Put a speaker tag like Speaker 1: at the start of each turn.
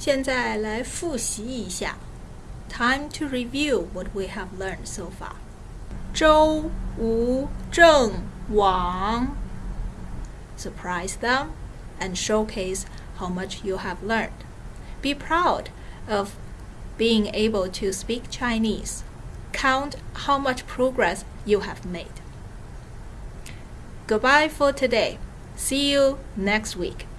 Speaker 1: 现在来复习一下。Time to review what we have learned so far. 周吴郑王 Surprise them and showcase how much you have learned. Be proud of being able to speak Chinese. Count how much progress you have made. Goodbye for today. See you next week.